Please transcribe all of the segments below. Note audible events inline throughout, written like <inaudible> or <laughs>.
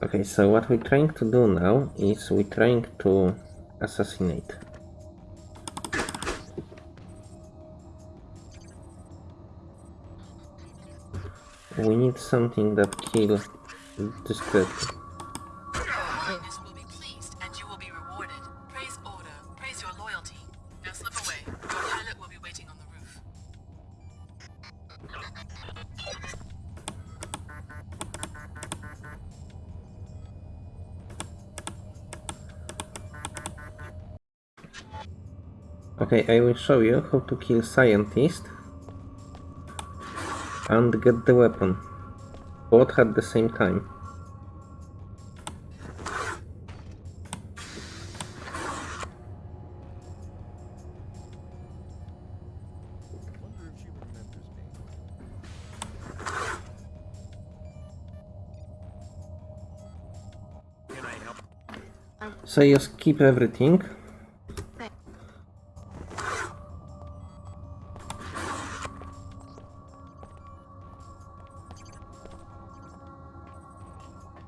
Okay, so what we're trying to do now is we're trying to assassinate. We need something that kills discreetly. Okay, I will show you how to kill scientist and get the weapon. Both at the same time. So you skip everything.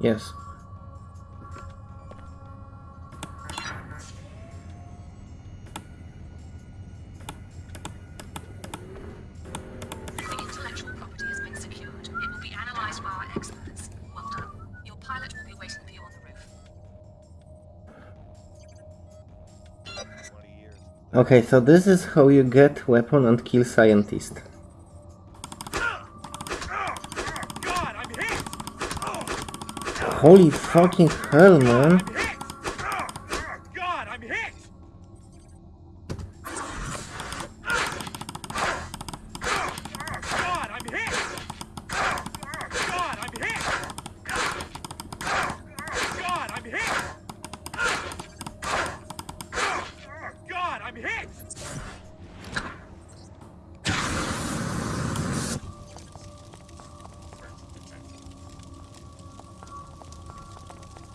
years. Okay, so this is how you get weapon and kill scientist. Holy fucking hell, man.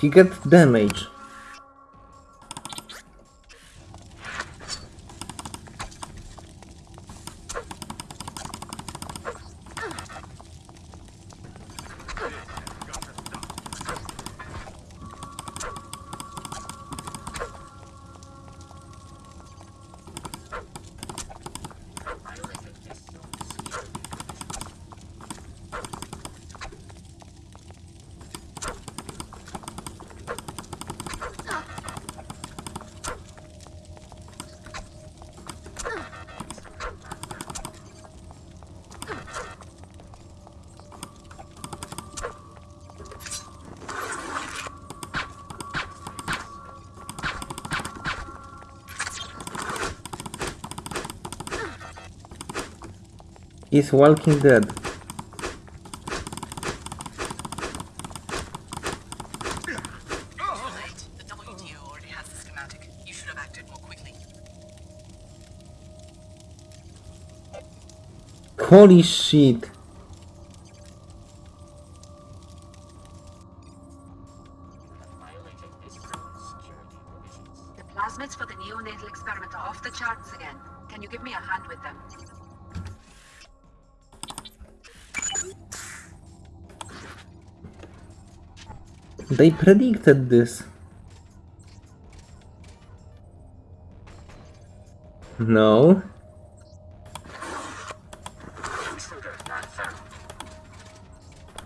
He gets damage. Acted Walking Dead. Holy shit. The plasmids for the neonatal experiment are off the charts again. Can you give me a hand with them? They predicted this. No. Intruder not found.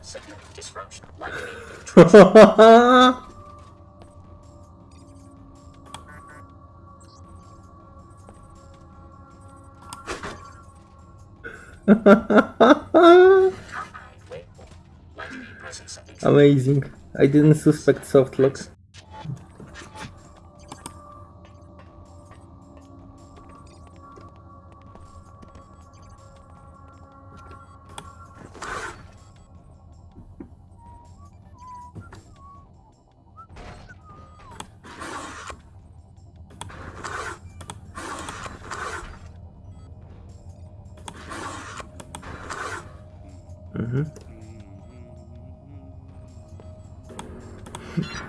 Signal disruption likely. Wait. Likely presence of intruder. Amazing. I didn't suspect soft locks. Mm-hmm. Thank you.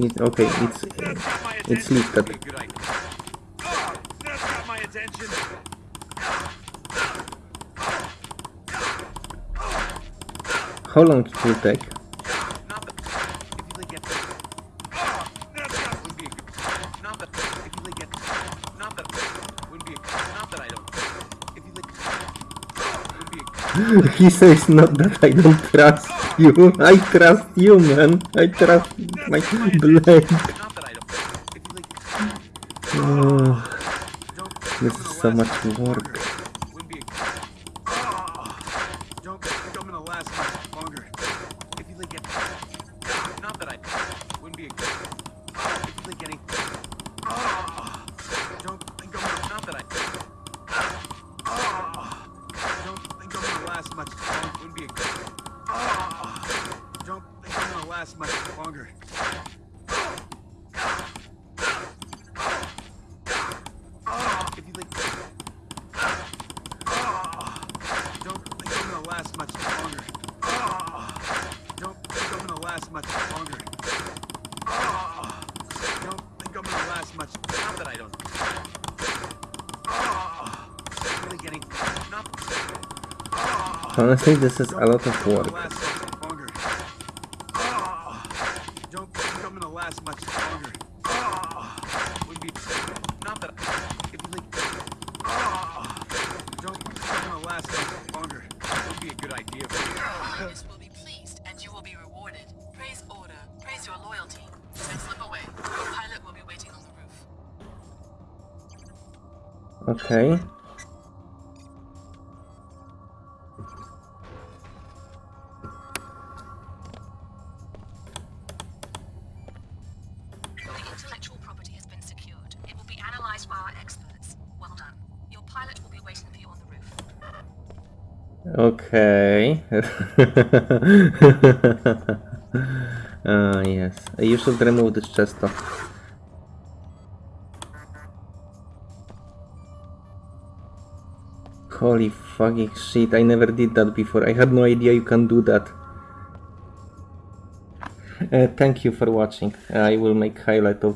It, okay, it's it's lifted. How long it will take? <laughs> he says not that I don't trust you. I trust you, man. I trust my blade. Oh, this is so much work. Not that I wouldn't be a good. If you think. Much longer. Wouldn't be a... Oh, don't think I'm gonna last much longer. If you like... Don't think I'm gonna last much longer. Don't think I'm gonna last much longer. Don't think I'm gonna last much. Not that I don't. Honestly, this is a lot of Don't work. last much longer. Don't think I'm gonna last much longer. Oh, would be. Not that. If you like. Don't think I'm gonna last much longer. Would be a good idea for you. Will be pleased, and you will be rewarded. Praise order. Praise your loyalty. Then slip away. Your pilot will be waiting on the roof. Okay. Okay. <laughs> Ah, yes. You should remove this chest off. Holy fucking shit, I never did that before. I had no idea you can do that. Uh, thank you for watching. I will make highlight of